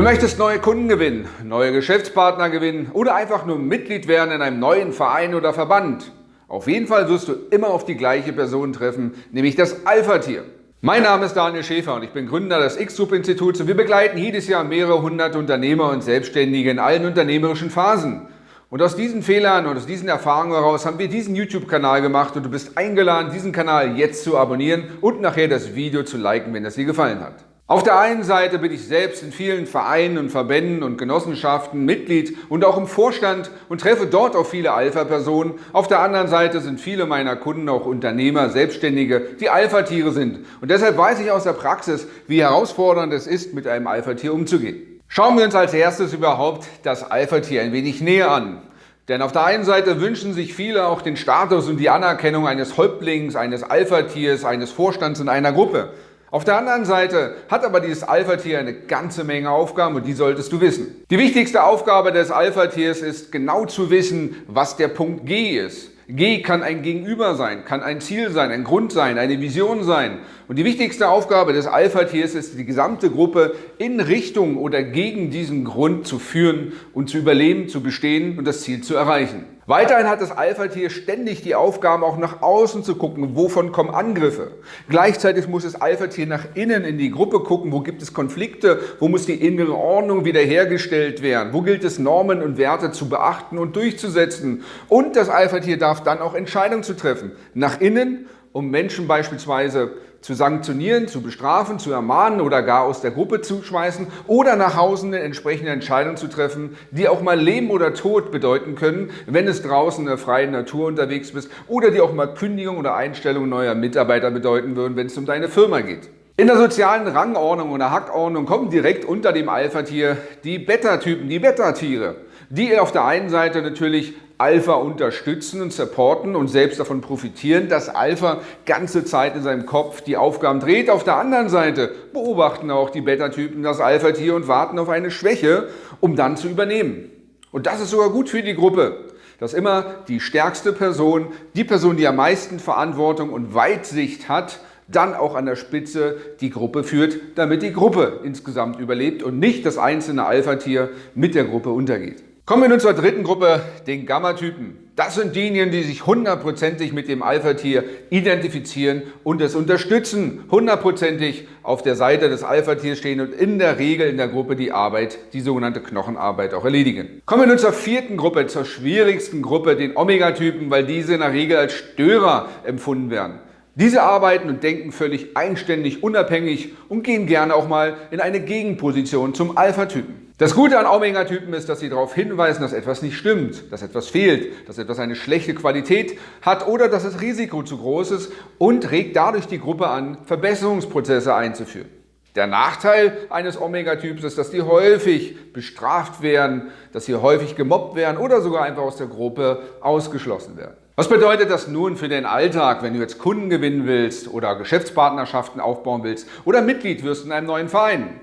Du möchtest neue Kunden gewinnen, neue Geschäftspartner gewinnen oder einfach nur Mitglied werden in einem neuen Verein oder Verband. Auf jeden Fall wirst du immer auf die gleiche Person treffen, nämlich das Alpha-Tier. Mein Name ist Daniel Schäfer und ich bin Gründer des X-Group-Instituts und wir begleiten jedes Jahr mehrere hundert Unternehmer und Selbstständige in allen unternehmerischen Phasen. Und aus diesen Fehlern und aus diesen Erfahrungen heraus haben wir diesen YouTube-Kanal gemacht und du bist eingeladen, diesen Kanal jetzt zu abonnieren und nachher das Video zu liken, wenn es dir gefallen hat. Auf der einen Seite bin ich selbst in vielen Vereinen und Verbänden und Genossenschaften Mitglied und auch im Vorstand und treffe dort auf viele Alpha-Personen. Auf der anderen Seite sind viele meiner Kunden auch Unternehmer, Selbstständige, die Alpha-Tiere sind. Und deshalb weiß ich aus der Praxis, wie herausfordernd es ist, mit einem Alpha-Tier umzugehen. Schauen wir uns als erstes überhaupt das Alpha-Tier ein wenig näher an. Denn auf der einen Seite wünschen sich viele auch den Status und die Anerkennung eines Häuptlings, eines Alpha-Tiers, eines Vorstands in einer Gruppe. Auf der anderen Seite hat aber dieses Alpha-Tier eine ganze Menge Aufgaben und die solltest du wissen. Die wichtigste Aufgabe des Alpha-Tiers ist genau zu wissen, was der Punkt G ist. G kann ein Gegenüber sein, kann ein Ziel sein, ein Grund sein, eine Vision sein. Und die wichtigste Aufgabe des Alpha-Tiers ist, die gesamte Gruppe in Richtung oder gegen diesen Grund zu führen und zu überleben, zu bestehen und das Ziel zu erreichen. Weiterhin hat das Alpha-Tier ständig die Aufgabe, auch nach außen zu gucken, wovon kommen Angriffe. Gleichzeitig muss das Alpha-Tier nach innen in die Gruppe gucken, wo gibt es Konflikte, wo muss die innere Ordnung wiederhergestellt werden, wo gilt es Normen und Werte zu beachten und durchzusetzen. Und das Alpha-Tier darf dann auch Entscheidungen zu treffen, nach innen um Menschen beispielsweise zu sanktionieren, zu bestrafen, zu ermahnen oder gar aus der Gruppe zu schmeißen oder nach Hause eine entsprechende Entscheidung zu treffen, die auch mal Leben oder Tod bedeuten können, wenn es draußen in der freien Natur unterwegs bist oder die auch mal Kündigung oder Einstellung neuer Mitarbeiter bedeuten würden, wenn es um deine Firma geht. In der sozialen Rangordnung oder Hackordnung kommen direkt unter dem Alpha-Tier die Beta-Typen, die Beta-Tiere, die auf der einen Seite natürlich Alpha unterstützen und supporten und selbst davon profitieren, dass Alpha ganze Zeit in seinem Kopf die Aufgaben dreht. Auf der anderen Seite beobachten auch die Beta-Typen das Alpha-Tier und warten auf eine Schwäche, um dann zu übernehmen. Und das ist sogar gut für die Gruppe, dass immer die stärkste Person, die Person, die am meisten Verantwortung und Weitsicht hat, dann auch an der Spitze die Gruppe führt, damit die Gruppe insgesamt überlebt und nicht das einzelne Alpha-Tier mit der Gruppe untergeht. Kommen wir nun zur dritten Gruppe, den Gamma-Typen. Das sind diejenigen, die sich hundertprozentig mit dem Alpha-Tier identifizieren und es unterstützen, hundertprozentig auf der Seite des Alpha-Tiers stehen und in der Regel in der Gruppe die Arbeit, die sogenannte Knochenarbeit auch erledigen. Kommen wir nun zur vierten Gruppe, zur schwierigsten Gruppe, den Omega-Typen, weil diese in der Regel als Störer empfunden werden. Diese arbeiten und denken völlig eigenständig, unabhängig und gehen gerne auch mal in eine Gegenposition zum Alpha-Typen. Das Gute an Omega-Typen ist, dass sie darauf hinweisen, dass etwas nicht stimmt, dass etwas fehlt, dass etwas eine schlechte Qualität hat oder dass das Risiko zu groß ist und regt dadurch die Gruppe an, Verbesserungsprozesse einzuführen. Der Nachteil eines Omega-Typs ist, dass die häufig bestraft werden, dass sie häufig gemobbt werden oder sogar einfach aus der Gruppe ausgeschlossen werden. Was bedeutet das nun für den Alltag, wenn du jetzt Kunden gewinnen willst oder Geschäftspartnerschaften aufbauen willst oder Mitglied wirst in einem neuen Verein?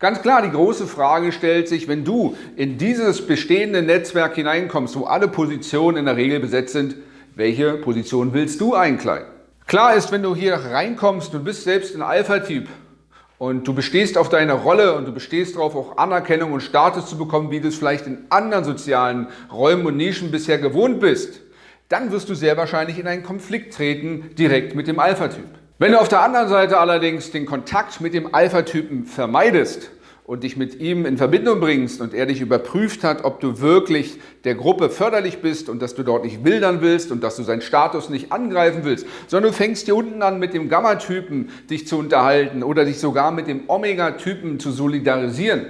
Ganz klar, die große Frage stellt sich, wenn du in dieses bestehende Netzwerk hineinkommst, wo alle Positionen in der Regel besetzt sind, welche Position willst du einkleiden? Klar ist, wenn du hier reinkommst, du bist selbst ein Alpha-Typ und du bestehst auf deine Rolle und du bestehst darauf, auch Anerkennung und Status zu bekommen, wie du es vielleicht in anderen sozialen Räumen und Nischen bisher gewohnt bist, dann wirst du sehr wahrscheinlich in einen Konflikt treten, direkt mit dem Alpha-Typ. Wenn du auf der anderen Seite allerdings den Kontakt mit dem Alpha-Typen vermeidest und dich mit ihm in Verbindung bringst und er dich überprüft hat, ob du wirklich der Gruppe förderlich bist und dass du dort nicht wildern willst und dass du seinen Status nicht angreifen willst, sondern du fängst hier unten an, mit dem Gamma-Typen dich zu unterhalten oder dich sogar mit dem Omega-Typen zu solidarisieren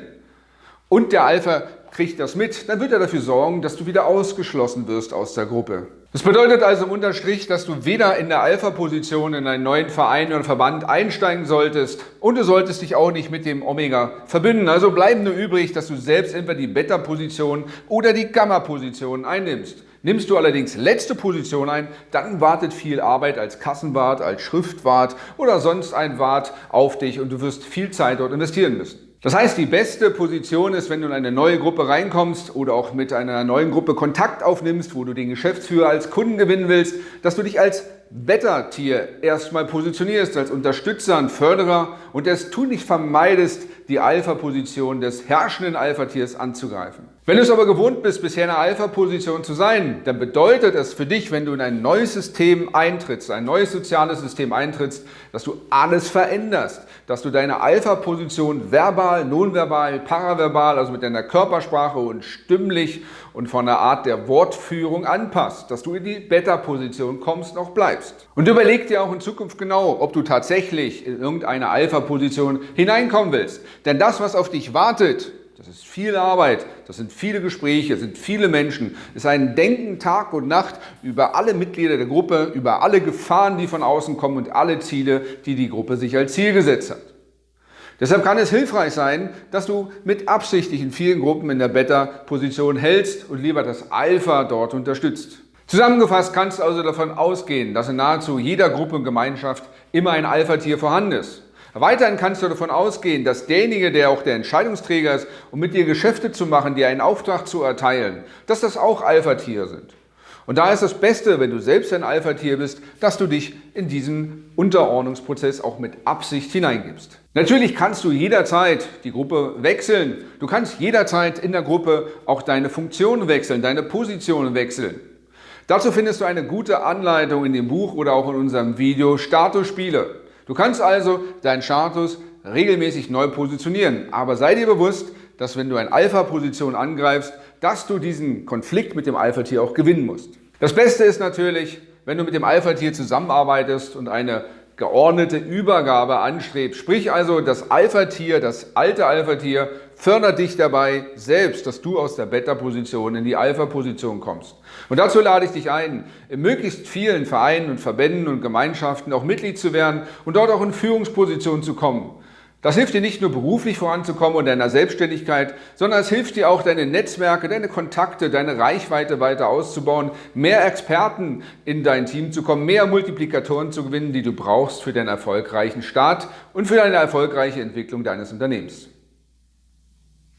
und der Alpha kriegt das mit, dann wird er dafür sorgen, dass du wieder ausgeschlossen wirst aus der Gruppe. Das bedeutet also im Unterstrich, dass du weder in der Alpha-Position in einen neuen Verein oder Verband einsteigen solltest und du solltest dich auch nicht mit dem Omega verbinden. Also bleiben nur übrig, dass du selbst entweder die Beta-Position oder die Gamma-Position einnimmst. Nimmst du allerdings letzte Position ein, dann wartet viel Arbeit als Kassenwart, als Schriftwart oder sonst ein Wart auf dich und du wirst viel Zeit dort investieren müssen. Das heißt, die beste Position ist, wenn du in eine neue Gruppe reinkommst oder auch mit einer neuen Gruppe Kontakt aufnimmst, wo du den Geschäftsführer als Kunden gewinnen willst, dass du dich als Better-Tier erstmal positionierst, als Unterstützer und Förderer und es tunlich vermeidest, die Alpha-Position des herrschenden Alpha-Tiers anzugreifen. Wenn du es aber gewohnt bist, bisher in einer Alpha-Position zu sein, dann bedeutet es für dich, wenn du in ein neues System eintrittst, ein neues soziales System eintrittst, dass du alles veränderst, dass du deine Alpha-Position verbal, nonverbal, paraverbal, also mit deiner Körpersprache und stimmlich und von der Art der Wortführung anpasst, dass du in die Beta-Position kommst und auch bleibst. Und überleg dir auch in Zukunft genau, ob du tatsächlich in irgendeine Alpha-Position hineinkommen willst. Denn das, was auf dich wartet, das ist viel Arbeit, das sind viele Gespräche, das sind viele Menschen. Es ist ein Denken Tag und Nacht über alle Mitglieder der Gruppe, über alle Gefahren, die von außen kommen und alle Ziele, die die Gruppe sich als Ziel gesetzt hat. Deshalb kann es hilfreich sein, dass du mit Absicht in vielen Gruppen in der Beta-Position hältst und lieber das Alpha dort unterstützt. Zusammengefasst kannst du also davon ausgehen, dass in nahezu jeder Gruppe und Gemeinschaft immer ein Alpha-Tier vorhanden ist. Weiterhin kannst du davon ausgehen, dass derjenige, der auch der Entscheidungsträger ist, um mit dir Geschäfte zu machen, dir einen Auftrag zu erteilen, dass das auch Alpha-Tiere sind. Und da ist das Beste, wenn du selbst ein Alpha-Tier bist, dass du dich in diesen Unterordnungsprozess auch mit Absicht hineingibst. Natürlich kannst du jederzeit die Gruppe wechseln. Du kannst jederzeit in der Gruppe auch deine Funktion wechseln, deine Position wechseln. Dazu findest du eine gute Anleitung in dem Buch oder auch in unserem Video Status Spiele. Du kannst also deinen Status regelmäßig neu positionieren, aber sei dir bewusst, dass wenn du eine Alpha-Position angreifst, dass du diesen Konflikt mit dem Alpha-Tier auch gewinnen musst. Das Beste ist natürlich, wenn du mit dem Alpha-Tier zusammenarbeitest und eine geordnete Übergabe anstrebst. Sprich also, das Alpha-Tier, das alte Alpha-Tier fördert dich dabei selbst, dass du aus der Beta-Position in die Alpha-Position kommst. Und dazu lade ich dich ein, in möglichst vielen Vereinen und Verbänden und Gemeinschaften auch Mitglied zu werden und dort auch in Führungspositionen zu kommen. Das hilft dir nicht nur beruflich voranzukommen und deiner Selbstständigkeit, sondern es hilft dir auch, deine Netzwerke, deine Kontakte, deine Reichweite weiter auszubauen, mehr Experten in dein Team zu kommen, mehr Multiplikatoren zu gewinnen, die du brauchst für deinen erfolgreichen Start und für deine erfolgreiche Entwicklung deines Unternehmens.